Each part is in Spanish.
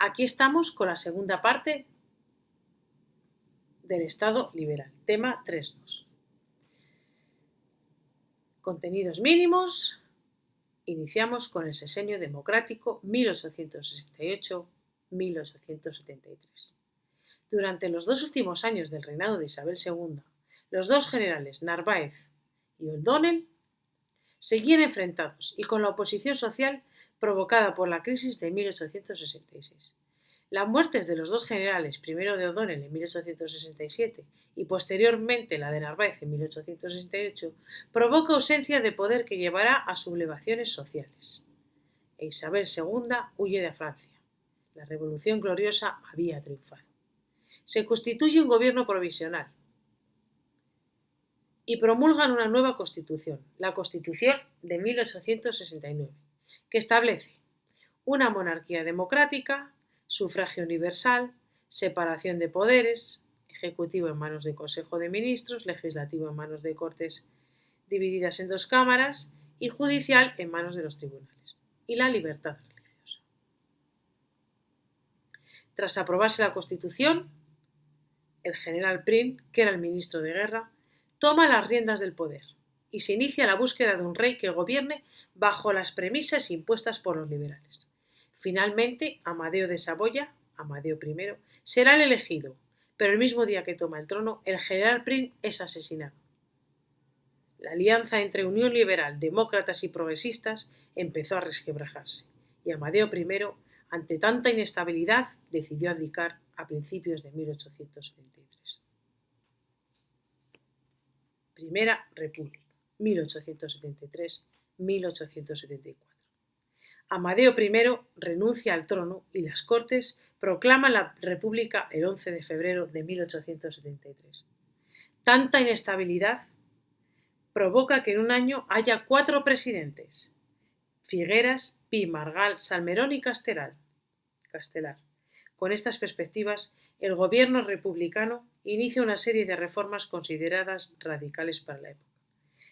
Aquí estamos con la segunda parte del Estado liberal, tema 3.2. Contenidos mínimos. Iniciamos con el sesenio democrático 1868-1873. Durante los dos últimos años del reinado de Isabel II, los dos generales Narváez y O'Donnell seguían enfrentados y con la oposición social provocada por la crisis de 1866. La muerte de los dos generales, primero de O'Donnell en 1867 y posteriormente la de Narváez en 1868, provoca ausencia de poder que llevará a sublevaciones sociales. E Isabel II huye de Francia. La Revolución Gloriosa había triunfado. Se constituye un gobierno provisional y promulgan una nueva constitución, la Constitución de 1869 que establece una monarquía democrática, sufragio universal, separación de poderes, ejecutivo en manos del Consejo de Ministros, legislativo en manos de Cortes divididas en dos cámaras y judicial en manos de los tribunales, y la libertad religiosa. Tras aprobarse la Constitución, el general Prim, que era el ministro de Guerra, toma las riendas del poder y se inicia la búsqueda de un rey que gobierne bajo las premisas impuestas por los liberales. Finalmente, Amadeo de Saboya, Amadeo I, será el elegido, pero el mismo día que toma el trono, el general Prim es asesinado. La alianza entre Unión Liberal, demócratas y progresistas empezó a resquebrajarse, y Amadeo I, ante tanta inestabilidad, decidió abdicar a principios de 1873. Primera República. 1873-1874. Amadeo I renuncia al trono y las Cortes proclaman la República el 11 de febrero de 1873. Tanta inestabilidad provoca que en un año haya cuatro presidentes, Figueras, Pi, Margal, Salmerón y Castelar. Con estas perspectivas, el gobierno republicano inicia una serie de reformas consideradas radicales para la época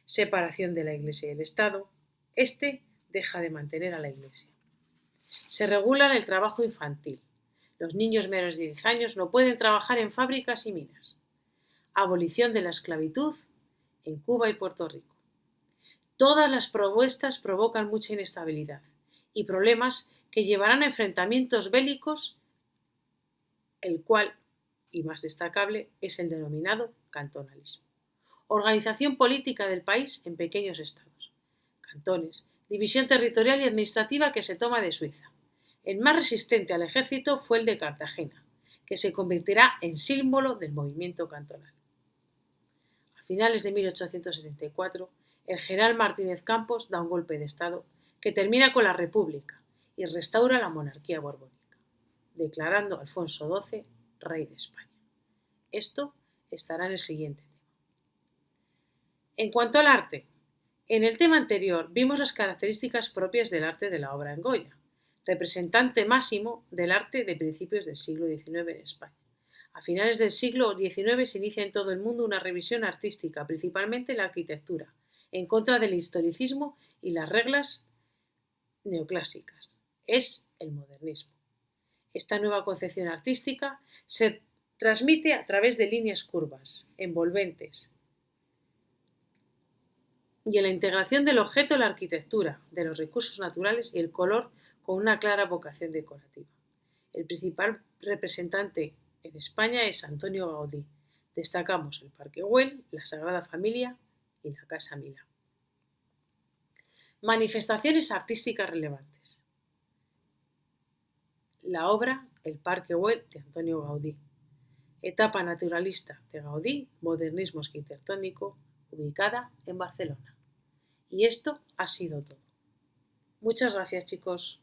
separación de la Iglesia y el Estado, este deja de mantener a la Iglesia. Se regula el trabajo infantil. Los niños menores de 10 años no pueden trabajar en fábricas y minas. Abolición de la esclavitud en Cuba y Puerto Rico. Todas las propuestas provocan mucha inestabilidad y problemas que llevarán a enfrentamientos bélicos, el cual, y más destacable, es el denominado cantonalismo organización política del país en pequeños estados, cantones, división territorial y administrativa que se toma de Suiza. El más resistente al ejército fue el de Cartagena, que se convertirá en símbolo del movimiento cantonal. A finales de 1874, el general Martínez Campos da un golpe de Estado que termina con la República y restaura la monarquía borbónica, declarando a Alfonso XII rey de España. Esto estará en el siguiente en cuanto al arte, en el tema anterior vimos las características propias del arte de la obra en Goya, representante máximo del arte de principios del siglo XIX en España. A finales del siglo XIX se inicia en todo el mundo una revisión artística, principalmente la arquitectura, en contra del historicismo y las reglas neoclásicas. Es el modernismo. Esta nueva concepción artística se transmite a través de líneas curvas, envolventes, y en la integración del objeto la arquitectura, de los recursos naturales y el color con una clara vocación decorativa. El principal representante en España es Antonio Gaudí. Destacamos el Parque Güell, la Sagrada Familia y la Casa Milá. Manifestaciones artísticas relevantes. La obra El Parque Güell de Antonio Gaudí. Etapa naturalista de Gaudí, modernismo arquitectónico, ubicada en Barcelona. Y esto ha sido todo. Muchas gracias chicos.